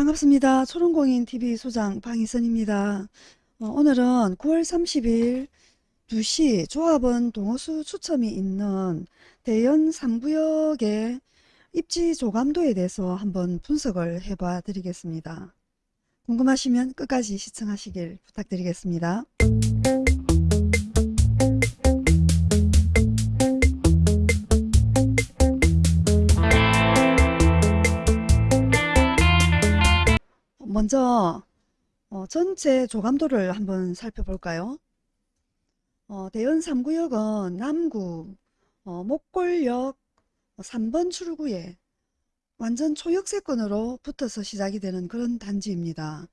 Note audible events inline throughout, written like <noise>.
반갑습니다. 초롱공인TV 소장 방희선입니다. 어, 오늘은 9월 30일 2시 조합원 동호수 추첨이 있는 대연 3구역의 입지 조감도에 대해서 한번 분석을 해봐 드리겠습니다. 궁금하시면 끝까지 시청하시길 부탁드리겠습니다. 먼저 어, 전체 조감도를 한번 살펴볼까요? 어, 대연 3구역은 남구 어, 목골역 3번 출구에 완전 초역세권으로 붙어서 시작이 되는 그런 단지입니다.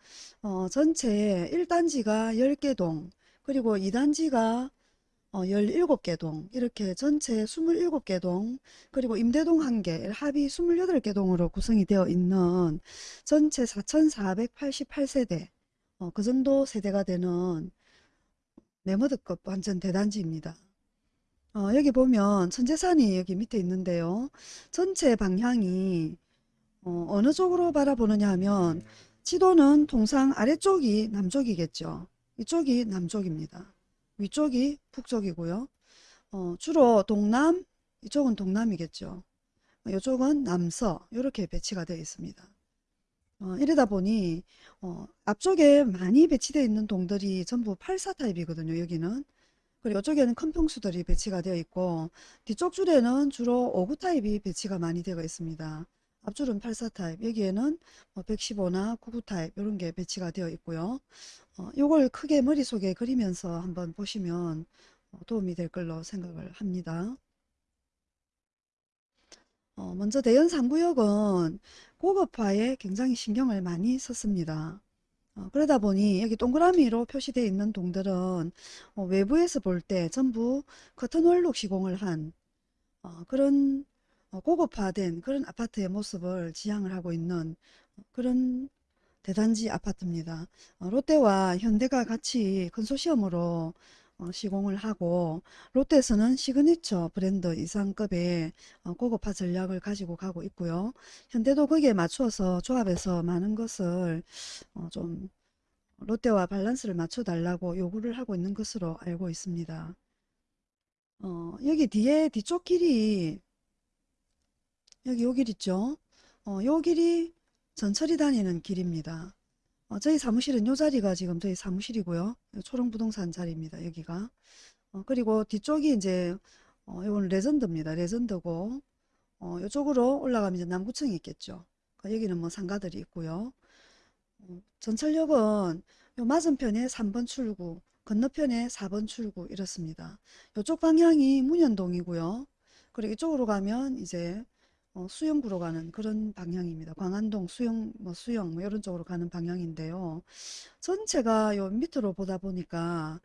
어, 전체 1단지가 10개 동 그리고 2단지가 어, 17개 동 이렇게 전체 27개 동 그리고 임대동 1개 합이 28개 동으로 구성이 되어 있는 전체 4488세대 어, 그 정도 세대가 되는 네머드급 완전 대단지입니다. 어, 여기 보면 천재산이 여기 밑에 있는데요. 전체 방향이 어, 느 쪽으로 바라보느냐 하면 지도는 통상 아래쪽이 남쪽이겠죠. 이쪽이 남쪽입니다. 위쪽이 북쪽이고요. 어, 주로 동남, 이쪽은 동남이겠죠. 이쪽은 남서 이렇게 배치가 되어 있습니다. 어, 이러다 보니 어, 앞쪽에 많이 배치되어 있는 동들이 전부 84 타입이거든요. 여기는. 그리고 이쪽에는 큰 평수들이 배치가 되어 있고 뒤쪽 줄에는 주로 59 타입이 배치가 많이 되어 있습니다. 앞줄은 84 타입, 여기에는 115나 99 타입 이런 게 배치가 되어 있고요. 어, 이걸 크게 머릿속에 그리면서 한번 보시면 어, 도움이 될 걸로 생각을 합니다. 어, 먼저 대연 3구역은 고급화에 굉장히 신경을 많이 썼습니다. 어, 그러다 보니 여기 동그라미로 표시되어 있는 동들은 어, 외부에서 볼 때 전부 커튼월룩 시공을 한 어, 그런 어, 고급화된 그런 아파트의 모습을 지향을 하고 있는 그런 대단지 아파트입니다. 어, 롯데와 현대가 같이 컨소시엄으로 어, 시공을 하고 롯데에서는 시그니처 브랜드 이상급의 어, 고급화 전략을 가지고 가고 있고요. 현대도 거기에 맞추어서 조합에서 많은 것을 어, 좀 롯데와 밸런스를 맞춰 달라고 요구를 하고 있는 것으로 알고 있습니다. 어, 여기 뒤에 뒤쪽 길이 여기 요 길 있죠? 어, 요 길이 전철이 다니는 길입니다. 어, 저희 사무실은 요 자리가 지금 저희 사무실이고요. 초롱부동산 자리입니다. 여기가. 어, 그리고 뒤쪽이 이제 어, 이건 레전드입니다. 레전드고 어, 이쪽으로 올라가면 이제 남구청이 있겠죠. 그 여기는 뭐 상가들이 있고요. 어, 전철역은 요 맞은편에 3번 출구, 건너편에 4번 출구 이렇습니다. 이쪽 방향이 문현동이고요. 그리고 이쪽으로 가면 이제 어, 수영구로 가는 그런 방향입니다. 광안동 수영, 뭐 수영, 뭐 이런 쪽으로 가는 방향인데요. 전체가 요 밑으로 보다 보니까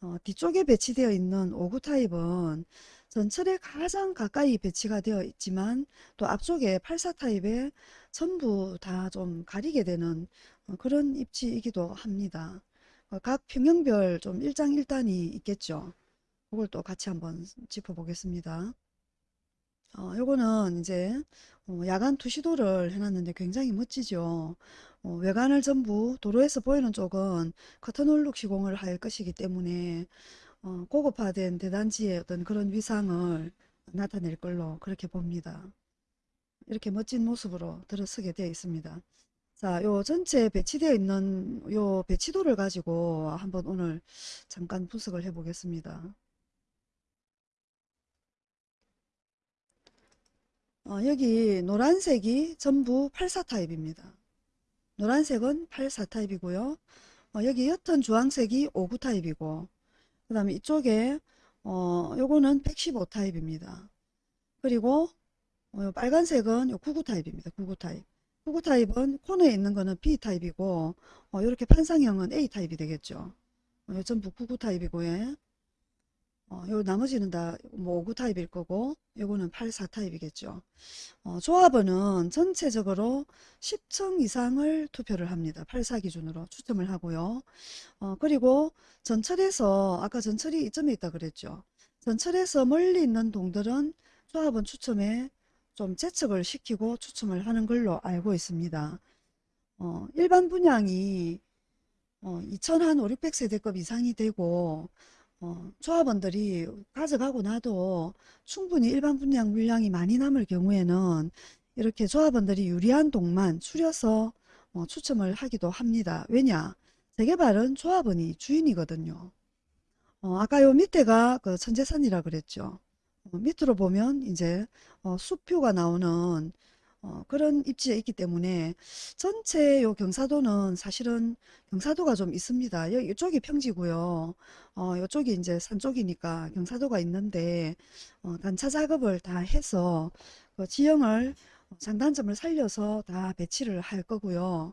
어, 뒤쪽에 배치되어 있는 5구 타입은 전철에 가장 가까이 배치가 되어 있지만 또 앞쪽에 84 타입에 전부 다 좀 가리게 되는 어, 그런 입지이기도 합니다. 어, 각 평형별 좀 일장일단이 있겠죠. 그걸 또 같이 한번 짚어보겠습니다. 어, 요거는 이제 어, 야간 투시도를 해놨는데 굉장히 멋지죠. 어, 외관을 전부 도로에서 보이는 쪽은 커튼홀룩 시공을 할 것이기 때문에 어, 고급화된 대단지의 어떤 그런 위상을 나타낼 걸로 그렇게 봅니다. 이렇게 멋진 모습으로 들어서게 되어 있습니다. 자, 요 전체 배치되어 있는 요 배치도를 가지고 한번 오늘 잠깐 분석을 해 보겠습니다. 어, 여기 노란색이 전부 84 타입입니다. 노란색은 84 타입이고요. 어, 여기 옅은 주황색이 59 타입이고 그 다음에 이쪽에 어, 요거는 115 타입입니다. 그리고 어, 빨간색은 요 99 타입입니다. 99 타입. 99 타입은 코너에 있는 거는 B 타입이고 어, 이렇게 판상형은 A 타입이 되겠죠. 어, 전부 99 타입이고요. 어, 요 나머지는 다뭐 59 타입일 거고 요거는 84 타입이겠죠. 어, 조합원은 전체적으로 10층 이상을 투표를 합니다. 84 기준으로 추첨을 하고요. 어, 그리고 전철에서 아까 전철이 이점에 있다 그랬죠. 전철에서 멀리 있는 동들은 조합원 추첨에 좀 재척을 시키고 추첨을 하는 걸로 알고 있습니다. 어, 일반 분양이 어, 2천 한 5, 600세대급 이상이 되고 어, 조합원들이 가져가고 나도 충분히 일반 분양 물량이 많이 남을 경우에는 이렇게 조합원들이 유리한 동만 추려서 어, 추첨을 하기도 합니다. 왜냐? 재개발은 조합원이 주인이거든요. 어, 아까 요 밑에가 그 천재산이라 그랬죠. 어, 밑으로 보면 이제 어, 수표가 나오는 어, 그런 입지에 있기 때문에 전체 요 경사도는 사실은 경사도가 좀 있습니다. 여기 이쪽이 평지고요. 어, 이쪽이 이제 산 쪽이니까 경사도가 있는데 어, 단차 작업을 다 해서 그 지형을 장단점을 살려서 다 배치를 할 거고요.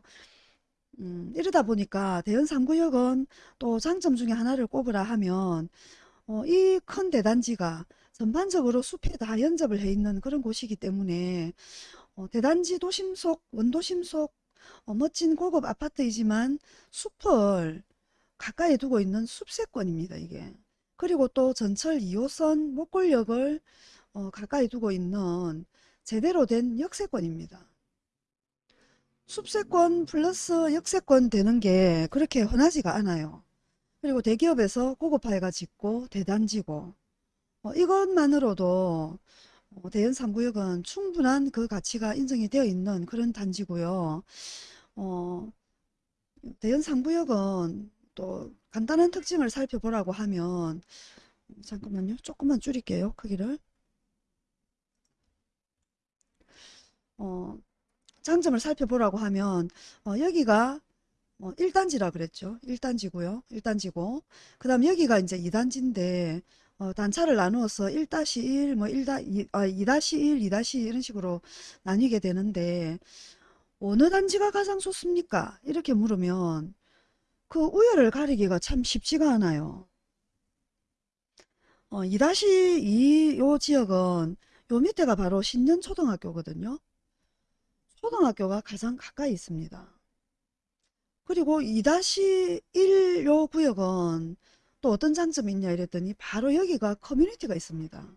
음, 이러다 보니까 대연 3구역은 또 장점 중에 하나를 꼽으라 하면 어, 이 큰 대단지가 전반적으로 숲에 다 연접을 해 있는 그런 곳이기 때문에 어, 대단지 도심 속, 원도심 속 어, 멋진 고급 아파트이지만 숲을 가까이 두고 있는 숲세권입니다, 이게. 그리고 또 전철 2호선 목골역을 어, 가까이 두고 있는 제대로 된 역세권입니다. 숲세권 플러스 역세권 되는 게 그렇게 흔하지가 않아요. 그리고 대기업에서 고급화해가 짓고 대단지고 어, 이것만으로도 어, 대연 3구역은 충분한 그 가치가 인정이 되어 있는 그런 단지고요. 어, 대연 3구역은 또 간단한 특징을 살펴보라고 하면 잠깐만요. 조금만 줄일게요. 크기를. 어, 장점을 살펴보라고 하면 어, 여기가 어, 1단지라 그랬죠. 1단지고요. 1단지고 그 다음 여기가 이제 2단지인데 어, 단차를 나누어서 1-1, 뭐 1다, 2, 아, 2-1, 2-2 이런 식으로 나뉘게 되는데 어느 단지가 가장 좋습니까? 이렇게 물으면 그 우열을 가리기가 참 쉽지가 않아요. 어, 2-2 요 지역은 요 밑에가 바로 신년초등학교거든요. 초등학교가 가장 가까이 있습니다. 그리고 2-1 요 구역은 또 어떤 장점이 있냐 이랬더니 바로 여기가 커뮤니티가 있습니다.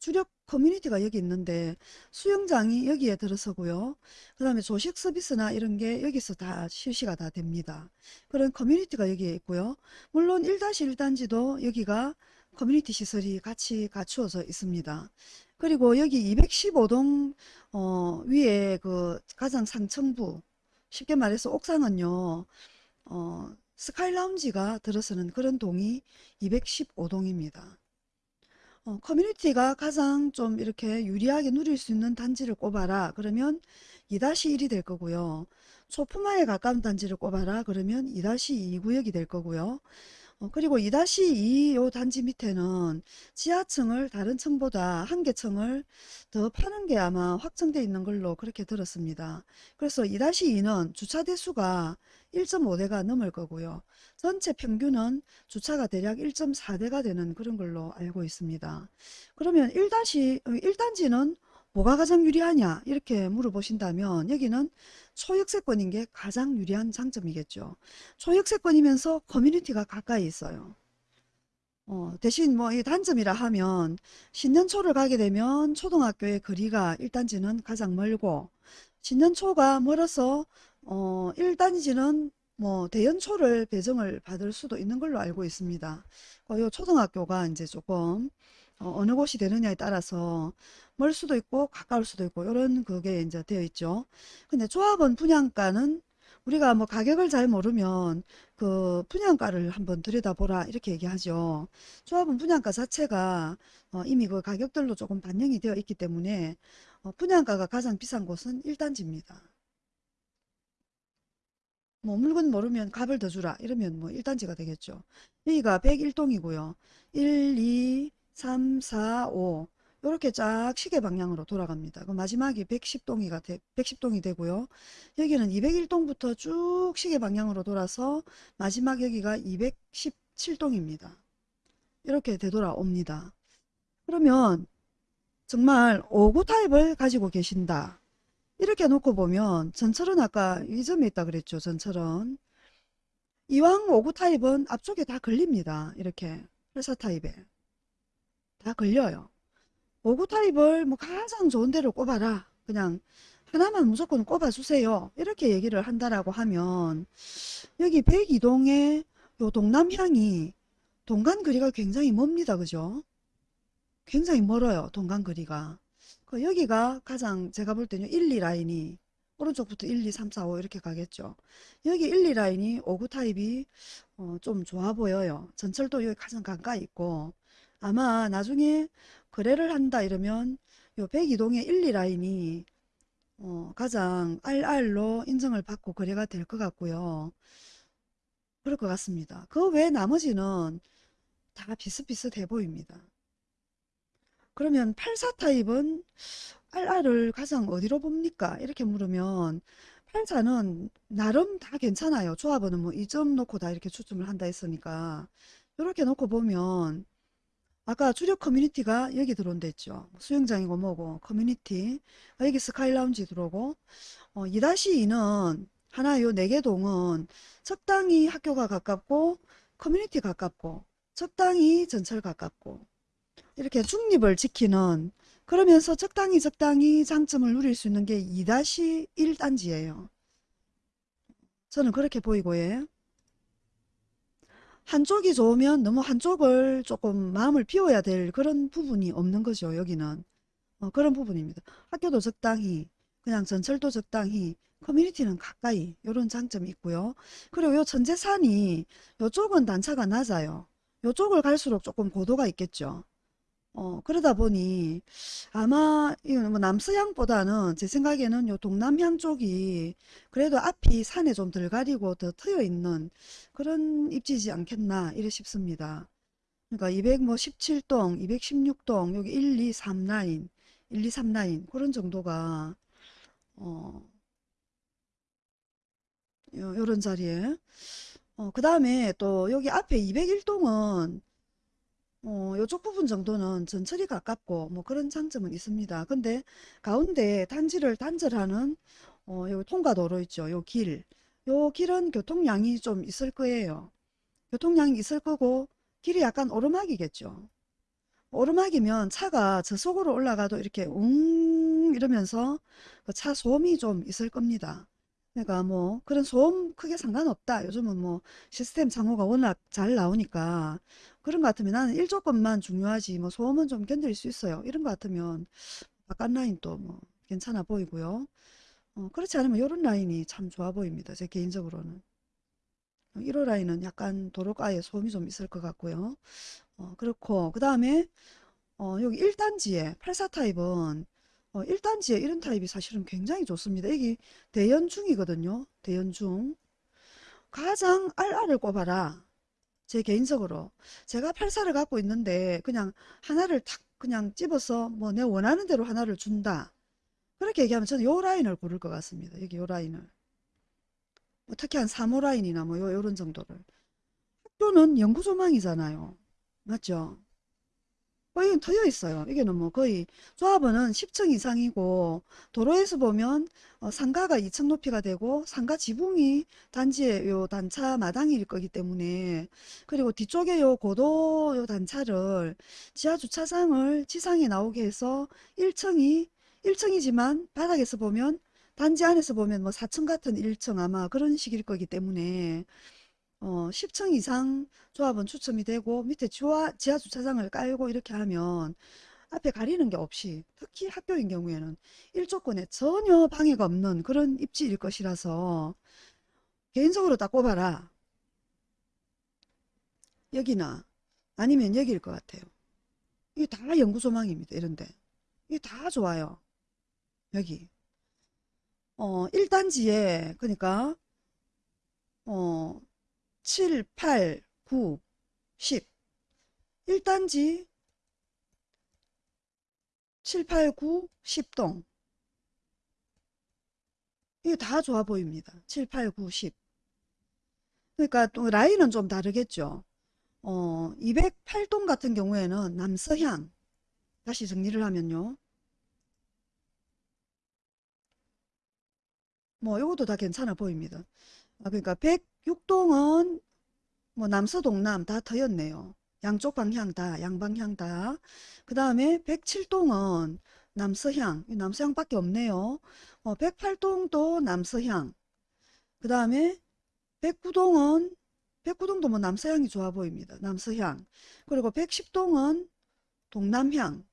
주력 커뮤니티가 여기 있는데 수영장이 여기에 들어서고요. 그 다음에 조식 서비스나 이런 게 여기서 다 실시가 다 됩니다. 그런 커뮤니티가 여기에 있고요. 물론 1-1단지도 여기가 커뮤니티 시설이 같이 갖추어져 있습니다. 그리고 여기 215동 어, 위에 그 가장 상층부 쉽게 말해서 옥상은요. 어, 스카이 라운지가 들어서는 그런 동이 215동입니다. 어, 커뮤니티가 가장 좀 이렇게 유리하게 누릴 수 있는 단지를 꼽아라. 그러면 2-1이 될 거고요. 소품화에 가까운 단지를 꼽아라. 그러면 2-2 구역이 될 거고요. 어, 그리고 2-2 요 단지 밑에는 지하층을 다른 층보다 한 개 층을 더 파는 게 아마 확정되어 있는 걸로 그렇게 들었습니다. 그래서 2-2는 주차 대수가 1.5대가 넘을 거고요. 전체 평균은 주차가 대략 1.4대가 되는 그런 걸로 알고 있습니다. 그러면 1-1단지는 뭐가 가장 유리하냐 이렇게 물어보신다면 여기는 초역세권인 게 가장 유리한 장점이겠죠. 초역세권이면서 커뮤니티가 가까이 있어요. 어, 대신 뭐 이 단점이라 하면 신년초를 가게 되면 초등학교의 거리가 1단지는 가장 멀고 신년초가 멀어서 어, 1단지는 뭐 대연초를 배정을 받을 수도 있는 걸로 알고 있습니다. 어, 요 초등학교가 이제 조금 어, 느 곳이 되느냐에 따라서 멀 수도 있고 가까울 수도 있고 이런 그게 이제 되어 있죠. 근데 조합원 분양가는 우리가 뭐 가격을 잘 모르면 그 분양가를 한번 들여다보라 이렇게 얘기하죠. 조합원 분양가 자체가 어, 이미 그 가격들로 조금 반영이 되어 있기 때문에 어, 분양가가 가장 비싼 곳은 1단지입니다. 뭐 물건 모르면 값을 더 주라 이러면 뭐 1단지가 되겠죠. 여기가 101동이고요. 1, 2, 3, 4, 5 이렇게 쫙 시계 방향으로 돌아갑니다. 그 마지막이 110동이가 되, 110동이 되고요. 여기는 201동부터 쭉 시계 방향으로 돌아서 마지막 여기가 217동입니다. 이렇게 되돌아옵니다. 그러면 정말 5구 타입을 가지고 계신다. 이렇게 놓고 보면 전철은 아까 이 점에 있다 그랬죠. 전철은. 이왕 5구 타입은 앞쪽에 다 걸립니다. 이렇게 회사 타입에. 다 걸려요. 5구 타입을 뭐 가장 좋은 데로 꼽아라. 그냥 하나만 무조건 꼽아주세요. 이렇게 얘기를 한다라고 하면 여기 102동의 요 동남향이 동간 거리가 굉장히 멉니다. 그죠? 굉장히 멀어요. 동간 거리가. 그 여기가 가장 제가 볼 때는 1, 2 라인이 오른쪽부터 1, 2, 3, 4, 5 이렇게 가겠죠. 여기 1, 2 라인이 5구 타입이 어, 좀 좋아 보여요. 전철도 여기 가장 가까이 있고 아마 나중에 거래를 한다 이러면 요 102동의 1, 2 라인이 어, 가장 RR로 인정을 받고 거래가 될 것 같고요. 그럴 것 같습니다. 그 외 나머지는 다 비슷비슷해 보입니다. 그러면 84 타입은 RR을 가장 어디로 봅니까? 이렇게 물으면 84는 나름 다 괜찮아요. 조합원은 뭐 2점 놓고 다 이렇게 추첨을 한다 했으니까 이렇게 놓고 보면 아까 주력 커뮤니티가 여기 들어온다 했죠. 수영장이고 뭐고 커뮤니티 아, 여기 스카이 라운지 들어오고 어, 2-2는 하나 요 네 개 동은 적당히 학교가 가깝고 커뮤니티 가깝고 적당히 전철 가깝고 이렇게 중립을 지키는 그러면서 적당히 적당히 장점을 누릴 수 있는 게 2-1 단지예요. 저는 그렇게 보이고 예. 한쪽이 좋으면 너무 한쪽을 조금 마음을 비워야 될 그런 부분이 없는 거죠. 여기는. 어, 그런 부분입니다. 학교도 적당히 그냥 전철도 적당히 커뮤니티는 가까이 이런 장점이 있고요. 그리고 요 천재산이 요쪽은 단차가 낮아요. 요쪽을 갈수록 조금 고도가 있겠죠. 어, 그러다 보니 아마 이거는 뭐 남서향보다는 제 생각에는 요 동남향 쪽이 그래도 앞이 산에 좀 덜 가리고 더 트여 있는 그런 입지지 않겠나 이래 싶습니다. 그러니까 217동, 216동, 여기 1, 2, 3 라인, 1, 2, 3 라인 그런 정도가 어, 요, 요런 자리에 어, 그 다음에 또 여기 앞에 201동은 어, 요쪽 부분 정도는 전철이 가깝고 뭐 그런 장점은 있습니다. 근데 가운데 단지를 단절하는 어, 요 통과도로 있죠. 요 길. 요 길은 교통량이 좀 있을 거예요. 교통량이 있을 거고 길이 약간 오르막이겠죠. 오르막이면 차가 저속으로 올라가도 이렇게 웅 이러면서 그 차 소음이 좀 있을 겁니다. 그러니까 뭐 그런 소음 크게 상관없다. 요즘은 뭐 시스템 창호가 워낙 잘 나오니까 그런 것 같으면 나는 일조건만 중요하지 뭐 소음은 좀 견딜 수 있어요. 이런 것 같으면 바깥 라인 또뭐 괜찮아 보이고요. 어, 그렇지 않으면 요런 라인이 참 좋아 보입니다. 제 개인적으로는. 1호 라인은 약간 도로가에 소음이 좀 있을 것 같고요. 어, 그렇고 그 다음에 어, 여기 1단지에 84 타입은 어, 1단지에 이런 타입이 사실은 굉장히 좋습니다. 여기 대연중이거든요. 대연중. 가장 RR을 꼽아라. 제 개인적으로. 제가 84를 갖고 있는데 그냥 하나를 탁 그냥 집어서 뭐 내 원하는 대로 하나를 준다. 그렇게 얘기하면 저는 요 라인을 고를 것 같습니다. 여기 요 라인을. 뭐 특히 한 3호 라인이나 뭐 요, 요런 정도를. 학교는 영구조망이잖아요. 맞죠? 어, 이건 트여 있어요. 이게는 뭐 거의 조합원은 10층 이상이고 도로에서 보면 어, 상가가 2층 높이가 되고 상가 지붕이 단지의 요 단차 마당일 거기 때문에 그리고 뒤쪽에 요 고도 요 단차를 지하 주차장을 지상에 나오게 해서 1층이 1층이지만 바닥에서 보면 단지 안에서 보면 뭐 4층 같은 1층 아마 그런 식일 거기 때문에 어, 10층 이상 조합은 추첨이 되고 밑에 지하, 지하 주차장을 깔고 이렇게 하면 앞에 가리는 게 없이 특히 학교인 경우에는 일조권에 전혀 방해가 없는 그런 입지일 것이라서 개인적으로 딱 꼽아라. 여기나 아니면 여기일 것 같아요. 이게 다 연구소망입니다. 이런데. 이게 다 좋아요. 여기. 어, 1단지에 그러니까 어, 7, 8, 9, 10 1단지 7, 8, 9, 10동 이게 다 좋아 보입니다. 7, 8, 9, 10 그러니까 또 라인은 좀 다르겠죠. 어, 208동 같은 경우에는 남서향 다시 정리를 하면요. 뭐 이것도 다 괜찮아 보입니다. 아, 그러니까 106동은 뭐 남서 동남 다 터였네요. 양쪽 방향 다 양방향 다. 그 다음에 107동은 남서향, 이 남서향 밖에 없네요. 어, 108동도 남서향. 그 다음에 백구동은 백구동도 뭐 남서향이 좋아 보입니다. 남서향. 그리고 110동은 동남향.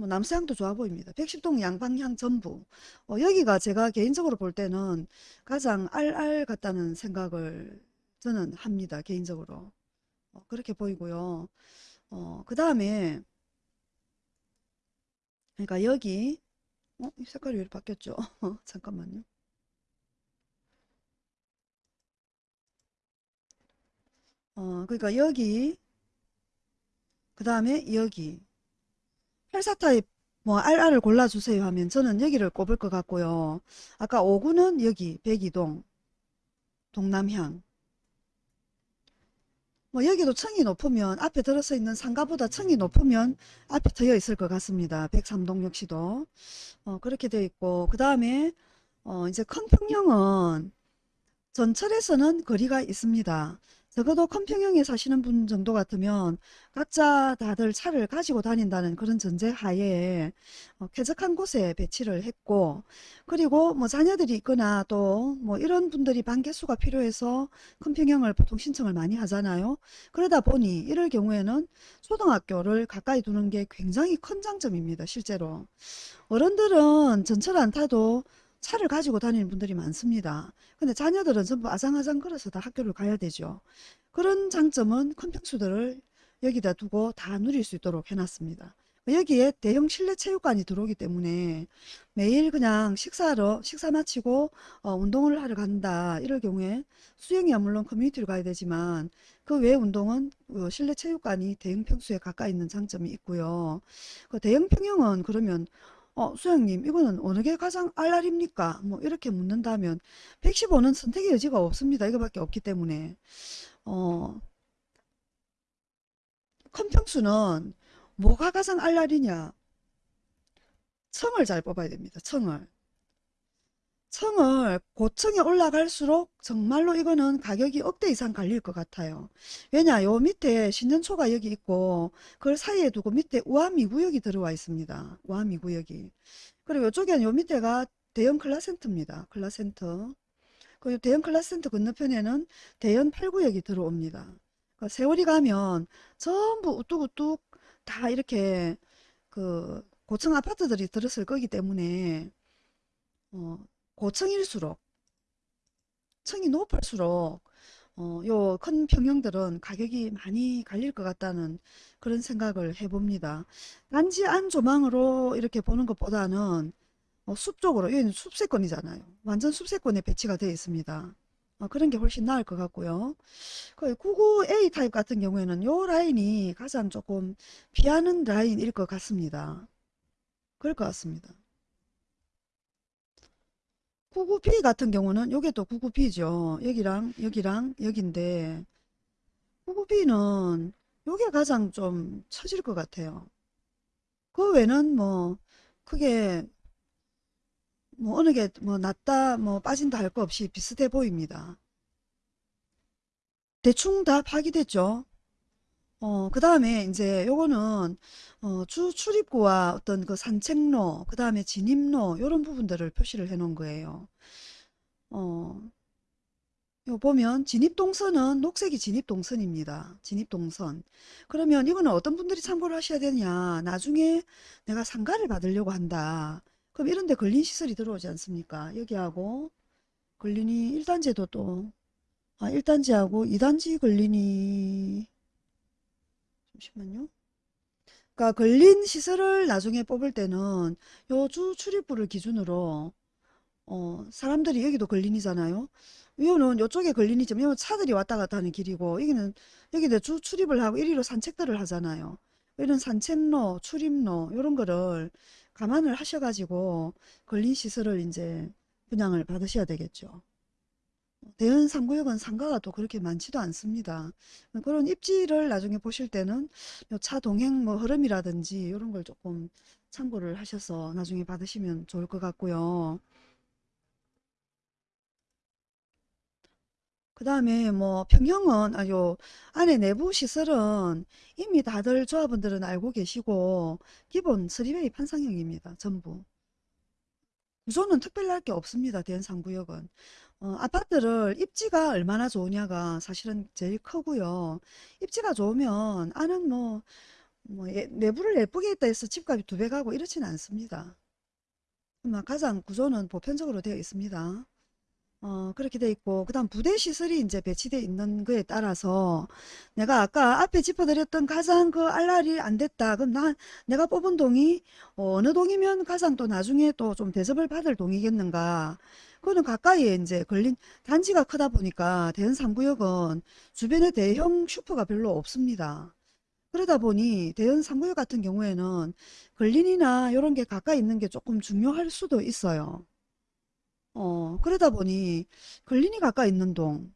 뭐 남서향도 좋아 보입니다. 110동 양방향 전부. 어, 여기가 제가 개인적으로 볼 때는 가장 알알 같다는 생각을 저는 합니다. 개인적으로. 어, 그렇게 보이고요. 어, 그 다음에 그러니까 여기 어, 이 색깔이 왜 이렇게 바뀌었죠? <laughs> 잠깐만요. 어, 그러니까 여기 그 다음에 여기 84 타입 뭐 RR을 골라주세요 하면 저는 여기를 꼽을 것 같고요. 아까 5구는 여기 백이동 동남향 뭐 여기도 층이 높으면 앞에 들어서 있는 상가보다 층이 높으면 앞에 트여 있을 것 같습니다. 103동 역시도 어, 그렇게 되어 있고 그 다음에 어, 이제 큰 평형은 전철에서는 거리가 있습니다. 적어도 큰 평형에 사시는 분 정도 같으면 각자 다들 차를 가지고 다닌다는 그런 전제 하에 어, 쾌적한 곳에 배치를 했고 그리고 뭐 자녀들이 있거나 또 뭐 이런 분들이 반 개수가 필요해서 큰 평형을 보통 신청을 많이 하잖아요. 그러다 보니 이럴 경우에는 초등학교를 가까이 두는 게 굉장히 큰 장점입니다. 실제로. 어른들은 전철 안 타도 차를 가지고 다니는 분들이 많습니다. 근데 자녀들은 전부 아장아장 걸어서 다 학교를 가야 되죠. 그런 장점은 큰 평수들을 여기다 두고 다 누릴 수 있도록 해놨습니다. 여기에 대형 실내 체육관이 들어오기 때문에 매일 그냥 식사하러 식사 마치고 어, 운동을 하러 간다 이럴 경우에 수영이야 물론 커뮤니티로 가야 되지만 그 외 운동은 어, 실내 체육관이 대형 평수에 가까이 있는 장점이 있고요. 그 대형 평형은 그러면 어, 수영님, 이거는 어느 게 가장 알랄입니까? 뭐, 이렇게 묻는다면, 115는 선택의 여지가 없습니다. 이거밖에 없기 때문에. 어, 큰 평수는 뭐가 가장 알랄이냐? 청을 잘 뽑아야 됩니다. 청을. 청을 고층에 올라갈수록 정말로 이거는 가격이 억대 이상 갈릴 것 같아요. 왜냐, 요 밑에 신년초가 여기 있고, 그걸 사이에 두고 밑에 우아미구역이 들어와 있습니다. 우아미구역이. 그리고 이쪽에는 요 밑에가 대형 클라센터입니다. 클라센터. 그 대형 클라센터 건너편에는 대형 8구역이 들어옵니다. 그 세월이 가면 전부 우뚝우뚝 다 이렇게 그 고층 아파트들이 들었을 거기 때문에 어, 고층일수록 층이 높을수록 어, 요 큰 평형들은 가격이 많이 갈릴 것 같다는 그런 생각을 해봅니다. 단지 안 조망으로 이렇게 보는 것보다는 어, 숲 쪽으로, 여기는 숲세권이잖아요. 완전 숲세권에 배치가 되어 있습니다. 어, 그런 게 훨씬 나을 것 같고요. 그 99A 타입 같은 경우에는 요 라인이 가장 조금 피하는 라인일 것 같습니다. 그럴 것 같습니다. 99B 같은 경우는 요게 또 99B죠. 여기랑 여기랑 여긴데 99B는 요게 가장 좀 처질 것 같아요. 그 외는 뭐 크게 뭐 어느 게뭐 낫다 뭐 빠진다 할 거 없이 비슷해 보입니다. 대충 다 파기됐죠. 어, 그 다음에 이제 요거는 어, 주 출입구와 어떤 그 산책로, 그 다음에 진입로 요런 부분들을 표시를 해 놓은 거예요. 어, 요 보면 진입동선은 녹색이 진입동선입니다. 진입동선. 그러면 이거는 어떤 분들이 참고를 하셔야 되냐. 나중에 내가 상가를 받으려고 한다. 그럼 이런 데 근린 시설이 들어오지 않습니까? 여기하고 근린이 1단지에도 또 아, 1단지하고 2단지 근린이 잠시만요. 그러니까 근린 시설을 나중에 뽑을 때는 요 주 출입구를 기준으로 어, 사람들이 여기도 근린이잖아요. 이거는 요쪽에 근린이지만 요 차들이 왔다 갔다 하는 길이고 여기는 여기는 주 출입을 하고 이리로 산책들을 하잖아요. 이런 산책로, 출입로 이런 거를 감안을 하셔가지고 근린 시설을 이제 분양을 받으셔야 되겠죠. 대연 3구역은 상가가 또 그렇게 많지도 않습니다. 그런 입지를 나중에 보실 때는 요차 동행 뭐 흐름이라든지 이런 걸 조금 참고를 하셔서 나중에 받으시면 좋을 것 같고요. 그 다음에 뭐 평형은 아주 안에 내부 시설은 이미 다들 조합원들은 알고 계시고 기본 3베이 판상형입니다. 전부. 구조는 특별할 게 없습니다. 대연상구역은. 어, 아파트를 입지가 얼마나 좋으냐가 사실은 제일 크고요. 입지가 좋으면 안은 뭐, 뭐 예- 내부를 예쁘게 했다 해서 집값이 두 배 가고 이렇지는 않습니다. 가장 구조는 보편적으로 되어 있습니다. 어, 그렇게 돼 있고, 그 다음 부대 시설이 이제 배치되어 있는 거에 따라서 내가 아까 앞에 짚어드렸던 가장 그 RR이 안 됐다. 그럼 난 내가 뽑은 동이 어, 어느 동이면 가장 또 나중에 또 좀 대접을 받을 동이겠는가. 그거는 가까이에 이제 근린 단지가 크다 보니까 대연 3구역은 주변에 대형 슈퍼가 별로 없습니다. 그러다 보니 대연 3구역 같은 경우에는 걸린이나 이런 게 가까이 있는 게 조금 중요할 수도 있어요. 어, 그러다 보니 걸린이 가까이 있는 동,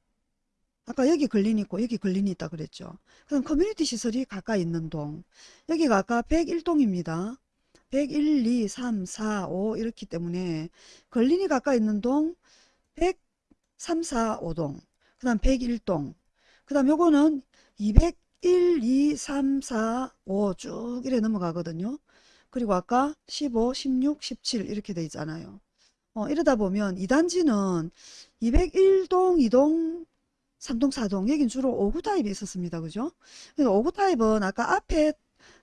아까 여기 걸린이 있고 여기 걸린이 있다 그랬죠. 그럼 커뮤니티 시설이 가까이 있는 동, 여기가 아까 101동입니다. 101, 2, 3, 4, 5 이렇기 때문에 걸린이 가까이 있는 동 103, 4, 5동, 그 다음 101동, 그 다음 요거는 201, 2, 3, 4, 5 쭉 이래 넘어가거든요. 그리고 아까 15, 16, 17 이렇게 돼 있잖아요. 어, 이러다 보면 2단지는 201동, 2동, 3동, 4동 여긴 주로 5구 타입이 있었습니다. 그죠? 5구 타입은 아까 앞에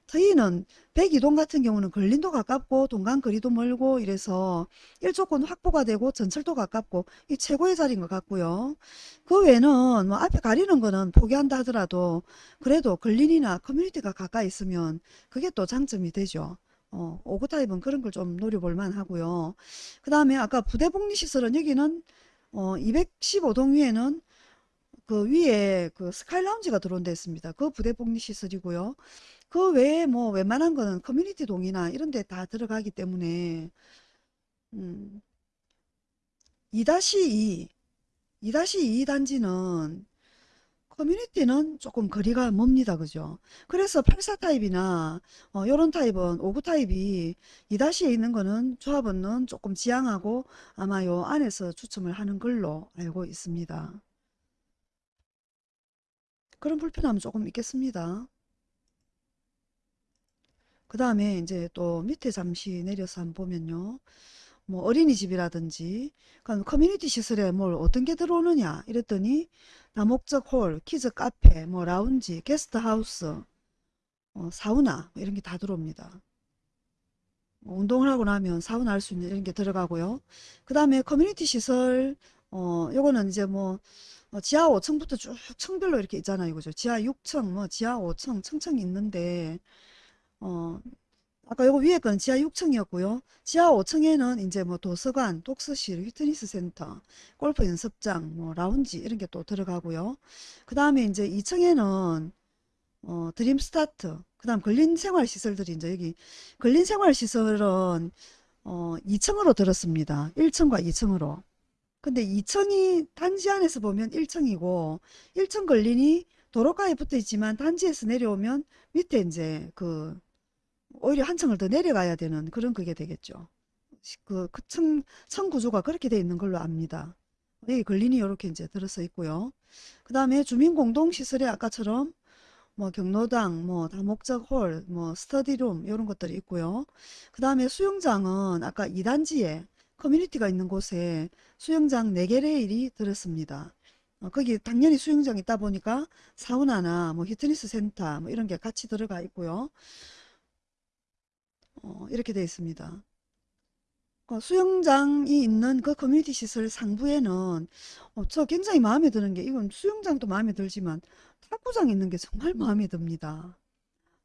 트이는 102동 같은 경우는 걸린도 가깝고 동간 거리도 멀고 이래서 일조권 확보가 되고 전철도 가깝고 이 최고의 자리인 것 같고요. 그 외에는 뭐 앞에 가리는 거는 포기한다 하더라도 그래도 근린이나 커뮤니티가 가까이 있으면 그게 또 장점이 되죠. 어, 오구 타입은 그런 걸 좀 노려볼 만하고요. 그 다음에 아까 부대복리시설은 여기는 어, 215동 위에는 그 위에 그 스카이 라운지가 들어온 데 있습니다. 그 부대복리시설이고요. 그 외에 뭐 웬만한 거는 커뮤니티 동이나 이런 데 다 들어가기 때문에 음, 2-2 2-2 단지는 커뮤니티는 조금 거리가 멉니다. 그죠? 그래서 84 타입이나 어, 요런 타입은 59 타입이 2-에 있는 거는 조합원은 조금 지양하고 아마 요 안에서 추첨을 하는 걸로 알고 있습니다. 그런 불편함은 조금 있겠습니다. 그 다음에 이제 또 밑에 잠시 내려서 한번 보면요. 뭐 어린이집이라든지 그럼 커뮤니티 시설에 뭘 어떤 게 들어오느냐 이랬더니 다목적 홀, 키즈 카페, 뭐 라운지, 게스트하우스, 어, 사우나 뭐 이런 게 다 들어옵니다. 뭐 운동을 하고 나면 사우나 할 수 있는 이런 게 들어가고요. 그 다음에 커뮤니티 시설 어 요거는 이제 뭐 어, 지하 5층부터 쭉 층별로 이렇게 있잖아요. 그죠? 지하 6층, 뭐 지하 5층, 층층 있는데 어 아까 요거 위에 건 지하 6층이었고요. 지하 5층에는 이제 뭐 도서관, 독서실, 피트니스 센터, 골프 연습장, 뭐 라운지 이런 게 또 들어가고요. 그 다음에 이제 2층에는 어, 드림 스타트, 그 다음 근린 생활 시설들이 이제 여기 근린 생활 시설은 어, 2층으로 들었습니다. 1층과 2층으로. 근데 2층이 단지 안에서 보면 1층이고 1층 근린이 도로가에 붙어 있지만 단지에서 내려오면 밑에 이제 그 오히려 한 층을 더 내려가야 되는 그런 그게 되겠죠. 그, 그 층, 층 구조가 그렇게 돼 있는 걸로 압니다. 여기 근린이 이렇게 이제 들어서 있고요. 그 다음에 주민공동시설에 아까처럼 뭐 경로당, 뭐 다목적 홀, 뭐 스터디룸 이런 것들이 있고요. 그 다음에 수영장은 아까 2단지에 커뮤니티가 있는 곳에 수영장 4개 레일이 들었습니다. 어, 거기 당연히 수영장 있다 보니까 사우나나 뭐 피트니스 센터 뭐 이런 게 같이 들어가 있고요. 어, 이렇게 되어 있습니다. 그 수영장이 있는 그 커뮤니티 시설 상부에는 어, 저 굉장히 마음에 드는 게 이건 수영장도 마음에 들지만 탁구장 있는 게 정말 마음에 듭니다.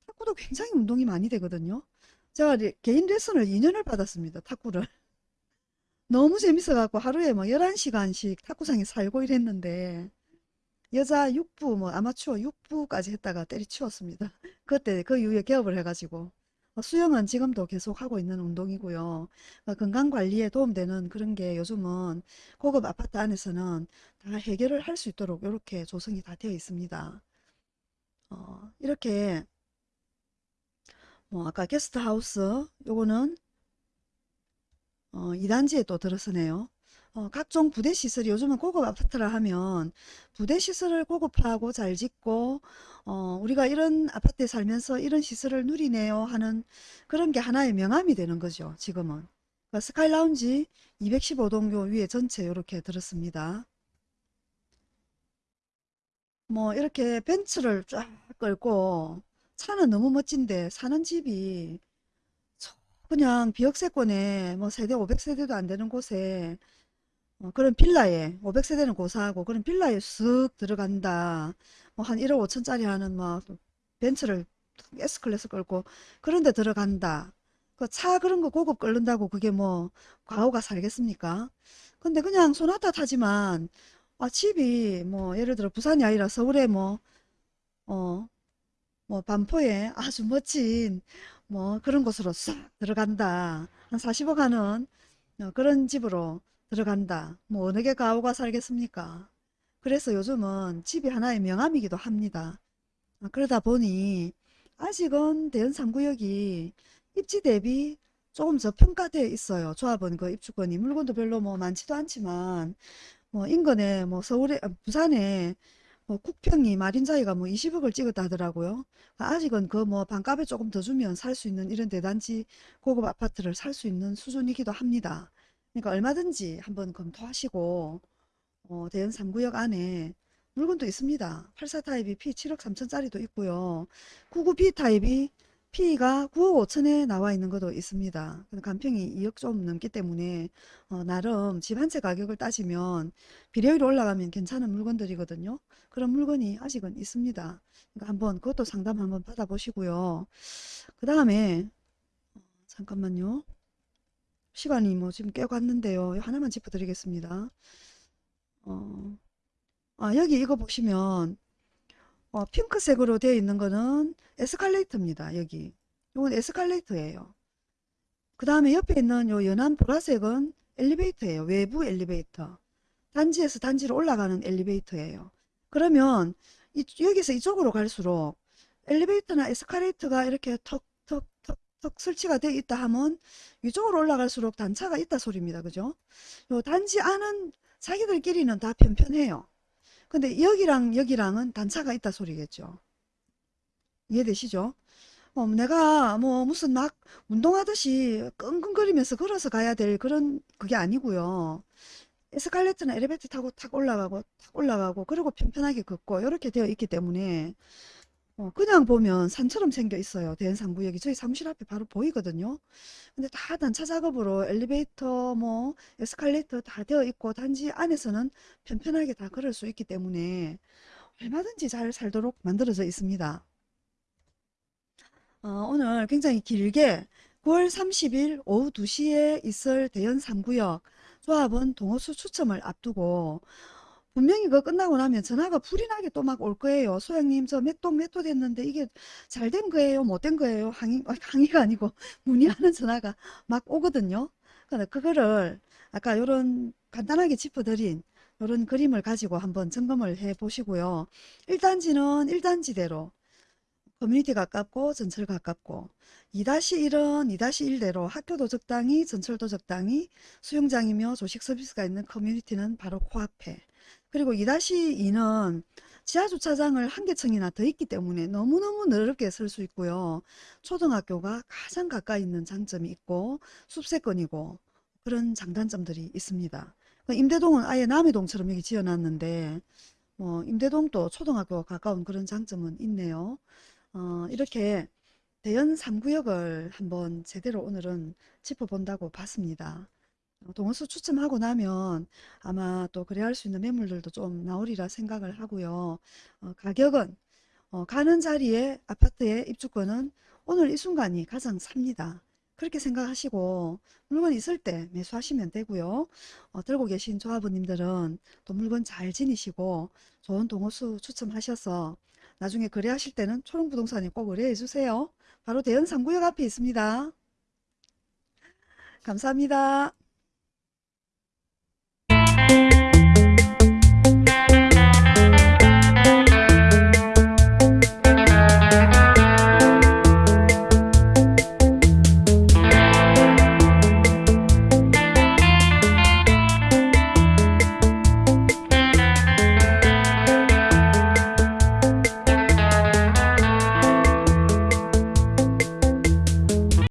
탁구도 굉장히 운동이 많이 되거든요. 제가 리- 개인 레슨을 2년을 받았습니다. 탁구를. <laughs> 너무 재밌어갖고 하루에 뭐 11시간씩 탁구장에 살고 이랬는데 여자 6부 뭐 아마추어 6부까지 했다가 때리치웠습니다. <laughs> 그때 그 이후에 개업을 해가지고 어, 수영은 지금도 계속 하고 있는 운동이고요. 어, 건강 관리에 도움되는 그런 게 요즘은 고급 아파트 안에서는 다 해결을 할 수 있도록 이렇게 조성이 다 되어 있습니다. 어, 이렇게 뭐 아까 게스트하우스 요거는 어, 2단지에 또 들어서네요. 어, 각종 부대 시설이 요즘은 고급 아파트라 하면 부대 시설을 고급화하고 잘 짓고 어, 우리가 이런 아파트에 살면서 이런 시설을 누리네요 하는 그런 게 하나의 명함이 되는 거죠. 지금은. 그러니까 스카이 라운지 215동 요 위에 전체 이렇게 들었습니다. 뭐 이렇게 벤츠를 쫙 끌고 차는 너무 멋진데 사는 집이 그냥 비역세권에 뭐 세대 500세대도 안 되는 곳에 어, 그런 빌라에 500세대는 고사하고 그런 빌라에 쓱 들어간다. 뭐 한 1억 5천짜리 하는 뭐 벤츠를 S클래스 끌고 그런 데 들어간다. 그 차 그런 거 고급 끌는다고 그게 뭐 과오가 살겠습니까? 근데 그냥 소나타 타지만 아 집이 뭐 예를 들어 부산이 아니라 서울에 뭐 어 뭐 반포에 아주 멋진 뭐 그런 곳으로 싹 들어간다. 한 40억 하는 어, 그런 집으로 들어간다. 뭐 어느 게 가오가 살겠습니까? 그래서 요즘은 집이 하나의 명함이기도 합니다. 아, 그러다 보니 아직은 대연 3구역이 입지 대비 조금 저평가되어 있어요. 조합은 그 입주권이 물건도 별로 뭐 많지도 않지만 뭐 인근에 뭐 서울에 아, 부산에 뭐 국평이 마린자이가 뭐 20억을 찍었다 하더라고요. 아직은 그 뭐 반값에 조금 더 주면 살 수 있는 이런 대단지 고급 아파트를 살 수 있는 수준이기도 합니다. 그러니까 얼마든지 한번 검토하시고 어, 대연 3구역 안에 물건도 있습니다. 84 타입이 P 7억 3천짜리도 있고요. 99B 타입이 P가 9억 5천에 나와 있는 것도 있습니다. 근데 간평이 2억 좀 넘기 때문에 어, 나름 집 한 채 가격을 따지면 비례율이 올라가면 괜찮은 물건들이거든요. 그런 물건이 아직은 있습니다. 그러니까 한번 그것도 상담 한번 받아보시고요. 그 다음에 잠깐만요. 시간이 뭐 지금 꽤 갔는데요. 하나만 짚어드리겠습니다. 어, 아, 여기 이거 보시면 어, 핑크색으로 되어 있는 거는 에스컬레이터입니다. 여기. 이건 에스컬레이터예요. 그 다음에 옆에 있는 요 연한 보라색은 엘리베이터예요. 외부 엘리베이터. 단지에서 단지로 올라가는 엘리베이터예요. 그러면 이, 여기서 이쪽으로 갈수록 엘리베이터나 에스컬레이터가 이렇게 턱턱턱턱 설치가 되어 있다 하면 이쪽으로 올라갈수록 단차가 있다 소리입니다. 그죠? 요 단지 안은 자기들끼리는 다 편편해요. 근데 여기랑 여기랑은 단차가 있다 소리겠죠. 이해되시죠? 어, 내가 뭐 무슨 막 운동하듯이 끙끙거리면서 걸어서 가야 될 그런 그게 아니고요. 에스컬레이터나 엘리베이터 타고 탁 올라가고 탁 올라가고 그리고 편편하게 걷고 이렇게 되어 있기 때문에 어, 그냥 보면 산처럼 생겨 있어요. 대연상구역이 저희 사무실 앞에 바로 보이거든요. 근데 다 단차 작업으로 엘리베이터 뭐 에스컬레이터 다 되어 있고 단지 안에서는 편편하게 다 걸을 수 있기 때문에 얼마든지 잘 살도록 만들어져 있습니다. 어, 오늘 굉장히 길게 9월 30일 오후 2시에 있을 대연 3구역 조합원 동호수 추첨을 앞두고 분명히 그거 끝나고 나면 전화가 불이 나게 또 막 올 거예요. 소장님 저 몇동 몇 호 됐는데 이게 잘 된 거예요? 못 된 거예요? 항의, 아, 항의가 아니고 <laughs> 문의하는 전화가 막 오거든요. 근데 그거를 아까 요런 간단하게 짚어드린 요런 그림을 가지고 한번 점검을 해 보시고요. 1단지는 1단지대로 커뮤니티 가깝고 전철 가깝고 2-1은 2-1대로 학교도 적당히 전철도 적당히 수영장이며 조식 서비스가 있는 커뮤니티는 바로 코앞에 그리고 2-2는 지하주차장을 한 개층이나 더 있기 때문에 너무너무 넓게 쓸수 있고요. 초등학교가 가장 가까이 있는 장점이 있고 숲세권이고 그런 장단점들이 있습니다. 그 임대동은 아예 남이동처럼 여기 지어놨는데 뭐 임대동도 초등학교가 가까운 그런 장점은 있네요. 어, 이렇게 대연 3구역을 한번 제대로 오늘은 짚어본다고 봤습니다. 어, 동호수 추첨하고 나면 아마 또 거래할 수 있는 매물들도 좀 나오리라 생각을 하고요. 어, 가격은 어, 가는 자리에 아파트의 입주권은 오늘 이 순간이 가장 삽니다. 그렇게 생각하시고 물건 있을 때 매수하시면 되고요. 어, 들고 계신 조합원님들은 또 물건 잘 지니시고 좋은 동호수 추첨하셔서 나중에 거래하실 때는 초롱부동산에 꼭 의뢰해 주세요. 바로 대연 3구역 앞에 있습니다. 감사합니다.